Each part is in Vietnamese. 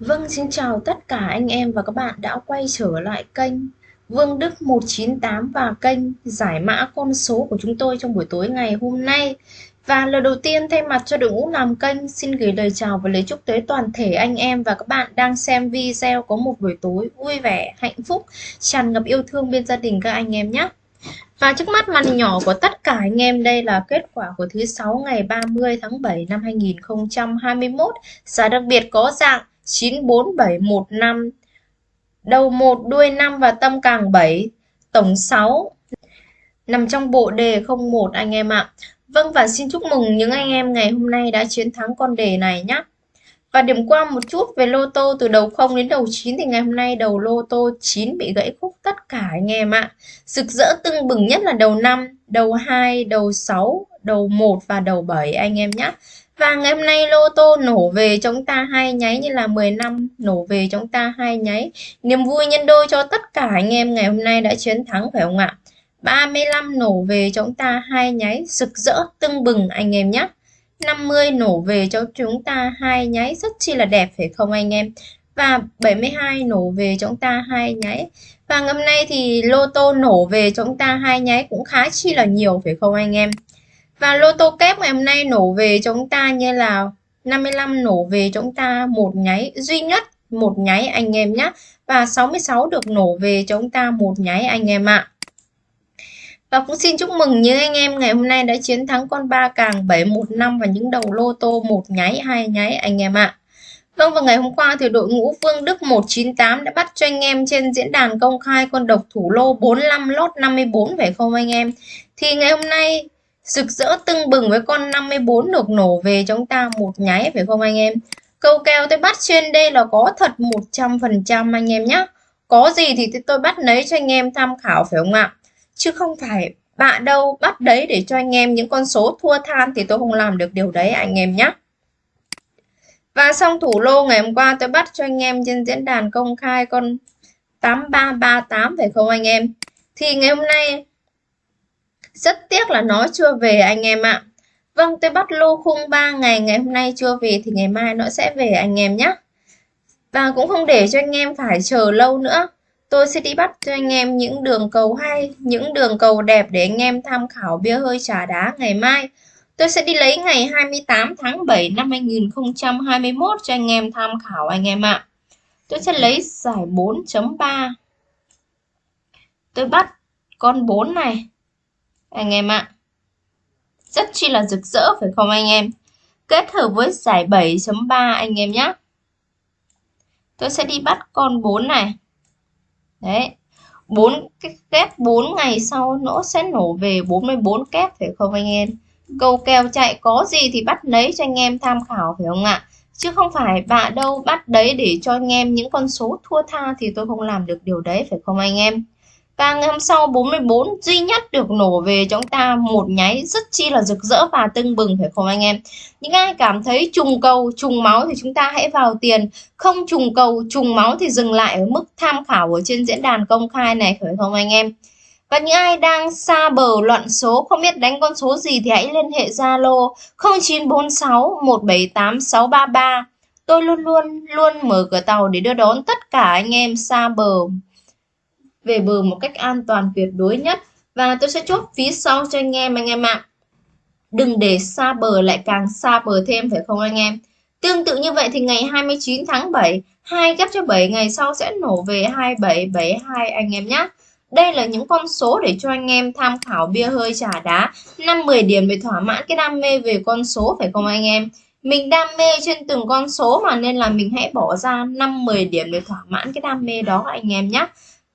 Vâng, xin chào tất cả anh em và các bạn đã quay trở lại kênh Vương Đức 198 và kênh giải mã con số của chúng tôi trong buổi tối ngày hôm nay. Và lần đầu tiên thay mặt cho đội ngũ làm kênh xin gửi lời chào và lời chúc tới toàn thể anh em và các bạn đang xem video có một buổi tối vui vẻ, hạnh phúc, tràn ngập yêu thương bên gia đình các anh em nhé. Và trước mắt màn nhỏ của tất cả anh em đây là kết quả của thứ sáu ngày 30 tháng 7 năm 2021. Giá đặc biệt có dạng 94715 đầu 1 đuôi 5 và tâm càng 7 tổng 6 nằm trong bộ đề 01 anh em ạ. Vâng và xin chúc mừng những anh em ngày hôm nay đã chiến thắng con đề này nhé. Và điểm qua một chút về lô tô từ đầu 0 đến đầu 9 thì ngày hôm nay đầu lô tô 9 bị gãy khúc tất cả anh em ạ. Rực rỡ tưng bừng nhất là đầu 5, đầu 2, đầu 6, đầu 1 và đầu 7 anh em nhé. Và ngày hôm nay lô tô nổ về chúng ta hai nháy như là 10 năm nổ về chúng ta hai nháy. Niềm vui nhân đôi cho tất cả anh em ngày hôm nay đã chiến thắng, phải không ạ? 35 nổ về chúng ta hai nháy, rực rỡ, tưng bừng anh em nhé. 50 nổ về cho chúng ta hai nháy, rất chi là đẹp, phải không anh em? Và 72 nổ về chúng ta hai nháy. Và ngày hôm nay thì lô tô nổ về chúng ta hai nháy cũng khá chi là nhiều, phải không anh em? Và lô tô kép ngày hôm nay nổ về chúng ta như là 55 nổ về chúng ta, một nháy duy nhất, một nháy anh em nhé. Và 66 được nổ về chúng ta, một nháy anh em ạ. Và cũng xin chúc mừng những anh em ngày hôm nay đã chiến thắng con ba càng 715 và những đầu lô tô, một nháy, hai nháy anh em ạ. Vâng và ngày hôm qua thì đội ngũ Phương Đức 198 đã bắt cho anh em trên diễn đàn công khai con độc thủ lô 45 lốt 54 phải không anh em? Thì ngày hôm nay Rực rỡ tưng bừng với con 54 được nổ về chúng ta một nháy, phải không anh em? Câu kèo tôi bắt trên đây là có thật 100% anh em nhé. Có gì thì tôi bắt lấy cho anh em tham khảo, phải không ạ? Chứ không phải bạ đâu bắt đấy để cho anh em những con số thua than thì tôi không làm được điều đấy anh em nhé. Và xong thủ lô ngày hôm qua tôi bắt cho anh em trên diễn đàn công khai con 8338 phải không anh em? Thì ngày hôm nay rất tiếc là nó chưa về anh em ạ. Vâng, tôi bắt lô khung 3 ngày, ngày hôm nay chưa về thì ngày mai nó sẽ về anh em nhé. Và cũng không để cho anh em phải chờ lâu nữa. Tôi sẽ đi bắt cho anh em những đường cầu hay, những đường cầu đẹp để anh em tham khảo bia hơi trà đá ngày mai. Tôi sẽ đi lấy ngày 28 tháng 7 năm 2021 cho anh em tham khảo anh em ạ. Tôi sẽ lấy giải 4.3. Tôi bắt con 4 này anh em ạ. Rất chi là rực rỡ, phải không anh em? Kết hợp với giải 7.3 anh em nhé. Tôi sẽ đi bắt con 4 này. Đấy. 4 cái kép 4 ngày sau nó sẽ nổ về 44 kép, phải không anh em? Câu kèo chạy có gì thì bắt lấy cho anh em tham khảo, phải không ạ? Chứ không phải bạ đâu bắt đấy để cho anh em những con số thua tha thì tôi không làm được điều đấy, phải không anh em? Và ngày hôm sau 44 duy nhất được nổ về chúng ta một nháy rất chi là rực rỡ và tưng bừng phải không anh em? Những ai cảm thấy trùng cầu, trùng máu thì chúng ta hãy vào tiền. Không trùng cầu, trùng máu thì dừng lại ở mức tham khảo ở trên diễn đàn công khai này phải không anh em? Và những ai đang xa bờ loạn số không biết đánh con số gì thì hãy liên hệ Zalo 0946 178 633. Tôi luôn luôn luôn mở cửa tàu để đưa đón tất cả anh em xa bờ về bờ một cách an toàn tuyệt đối nhất. Và tôi sẽ chốt phía sau cho anh em anh em ạ. À. đừng để xa bờ lại càng xa bờ thêm, phải không anh em? Tương tự như vậy thì ngày 29 tháng 7 2 ghép cho 7 ngày sau sẽ nổ về 2772 anh em nhé đây là những con số để cho anh em tham khảo bia hơi trà đá. 5-10 điểm để thỏa mãn cái đam mê về con số, phải không anh em? Mình đam mê trên từng con số mà nên là mình hãy bỏ ra 5-10 điểm để thỏa mãn cái đam mê đó anh em nhé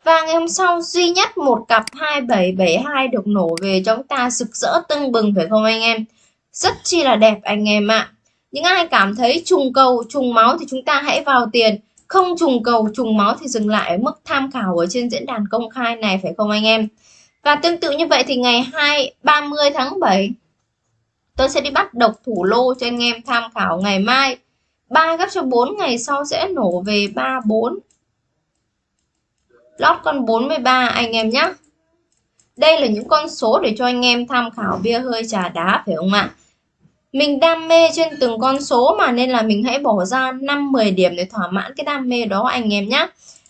và ngày hôm sau duy nhất một cặp 2772 được nổ về cho chúng ta sực rỡ tưng bừng phải không anh em? Rất chi là đẹp anh em ạ. Những ai cảm thấy trùng cầu, trùng máu thì chúng ta hãy vào tiền. Không trùng cầu, trùng máu thì dừng lại ở mức tham khảo ở trên diễn đàn công khai này phải không anh em? Và tương tự như vậy thì ngày 2 30 tháng 7 tôi sẽ đi bắt độc thủ lô cho anh em tham khảo ngày mai. 3 gấp cho 4 ngày sau sẽ nổ về 34 lót con 43 anh em nhé đây là những con số để cho anh em tham khảo bia hơi trà đá phải không ạ mình đam mê trên từng con số mà nên là mình hãy bỏ ra 5-10 điểm để thỏa mãn cái đam mê đó anh em nhé.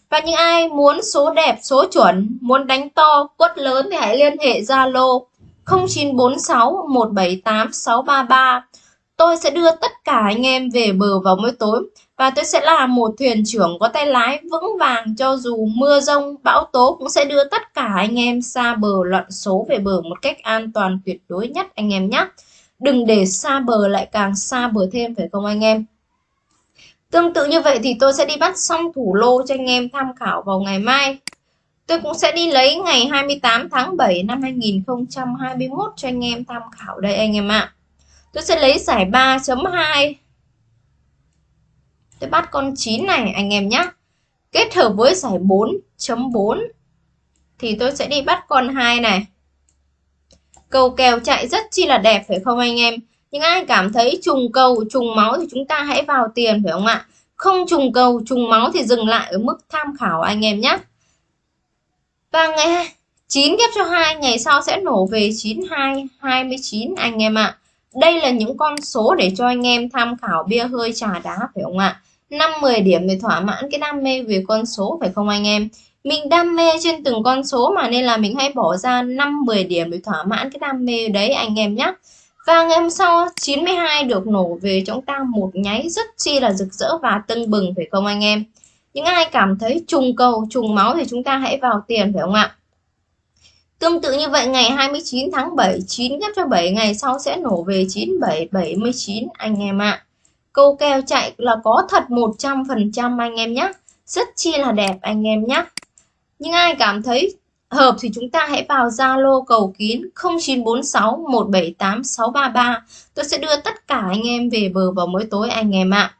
Và những ai muốn số đẹp, số chuẩn, muốn đánh to, quất lớn thì hãy liên hệ Zalo 0946 178 633. Tôi sẽ đưa tất cả anh em về bờ vào mỗi tối và tôi sẽ là một thuyền trưởng có tay lái vững vàng cho dù mưa rông, bão tố cũng sẽ đưa tất cả anh em xa bờ loạn số về bờ một cách an toàn tuyệt đối nhất anh em nhé. Đừng để xa bờ lại càng xa bờ thêm phải không anh em? Tương tự như vậy thì tôi sẽ đi bắt xong thủ lô cho anh em tham khảo vào ngày mai. Tôi cũng sẽ đi lấy ngày 28 tháng 7 năm 2021 cho anh em tham khảo đây anh em ạ. Tôi sẽ lấy giải 3.2. Tôi bắt con 9 này anh em nhé. Kết hợp với giải 4.4 thì tôi sẽ đi bắt con 2 này. Cầu kèo chạy rất chi là đẹp phải không anh em? Nhưng ai cảm thấy trùng cầu, trùng máu thì chúng ta hãy vào tiền phải không ạ? Không trùng cầu, trùng máu thì dừng lại ở mức tham khảo anh em nhé. Và ngày 9 ghép cho 2 ngày sau sẽ nổ về 92 29 anh em ạ. Đây là những con số để cho anh em tham khảo bia hơi trà đá phải không ạ? 5 10 điểm để thỏa mãn cái đam mê về con số phải không anh em? Mình đam mê trên từng con số mà nên là mình hay bỏ ra 5 10 điểm để thỏa mãn cái đam mê đấy anh em nhé. Và ngày hôm sau 92 được nổ về chúng ta một nháy rất chi là rực rỡ và tưng bừng phải không anh em? Những ai cảm thấy trùng cầu, trùng máu thì chúng ta hãy vào tiền phải không ạ? Tương tự như vậy ngày 29 tháng 7, 9 ghép cho 7 ngày sau sẽ nổ về 97, 79 anh em ạ. À. Câu kèo chạy là có thật 100% anh em nhé. Rất chi là đẹp anh em nhé. Nhưng ai cảm thấy hợp thì chúng ta hãy vào Zalo cầu kín 0946 178 633. Tôi sẽ đưa tất cả anh em về bờ vào mỗi tối anh em ạ. À.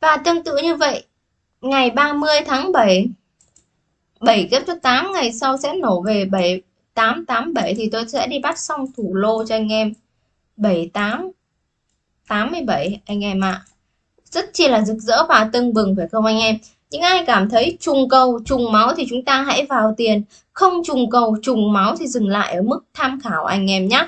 Và tương tự như vậy, ngày 30 tháng 7 7 ghép cho 8 ngày sau sẽ nổ về 7 887 thì tôi sẽ đi bắt xong thủ lô cho anh em 78 87 anh em ạ. Rất chi là rực rỡ và tưng bừng phải không anh em? Những ai cảm thấy trùng cầu, trùng máu thì chúng ta hãy vào tiền. Không trùng cầu, trùng máu thì dừng lại ở mức tham khảo anh em nhé.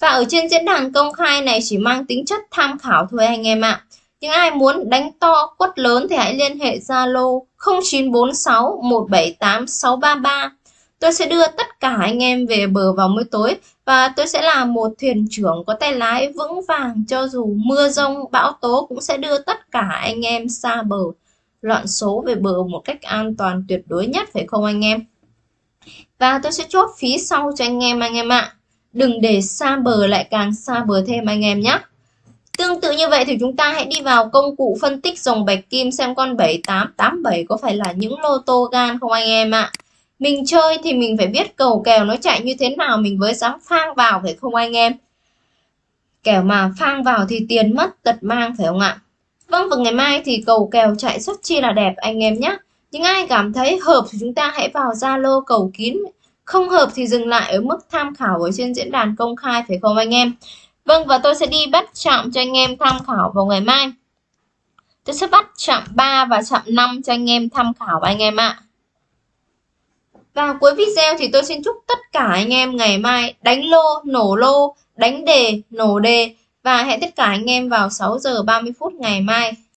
Và ở trên diễn đàn công khai này chỉ mang tính chất tham khảo thôi anh em ạ. Những ai muốn đánh to, quất lớn thì hãy liên hệ Zalo 0946 178 633. Tôi sẽ đưa tất cả anh em về bờ vào mỗi tối và tôi sẽ là một thuyền trưởng có tay lái vững vàng cho dù mưa rông, bão tố cũng sẽ đưa tất cả anh em xa bờ loạn số về bờ một cách an toàn tuyệt đối nhất phải không anh em? Và tôi sẽ chốt phí sau cho anh em anh em ạ. Đừng để xa bờ lại càng xa bờ thêm anh em nhé. Tương tự như vậy thì chúng ta hãy đi vào công cụ phân tích dòng bạch kim xem con 7887 có phải là những lô tô gan không anh em ạ. Mình chơi thì mình phải biết cầu kèo nó chạy như thế nào, mình mới dám phang vào phải không anh em. Kẻo mà phang vào thì tiền mất tật mang phải không ạ. Vâng và ngày mai thì cầu kèo chạy rất chi là đẹp anh em nhé. Những ai cảm thấy hợp thì chúng ta hãy vào Zalo cầu kín. Không hợp thì dừng lại ở mức tham khảo ở trên diễn đàn công khai phải không anh em? Vâng và tôi sẽ đi bắt chạm cho anh em tham khảo vào ngày mai. Tôi sẽ bắt chạm 3 và chạm 5 cho anh em tham khảo anh em ạ. Và cuối video thì tôi xin chúc tất cả anh em ngày mai đánh lô, nổ lô, đánh đề, nổ đề và hẹn tất cả anh em vào 6 giờ 30 phút ngày mai.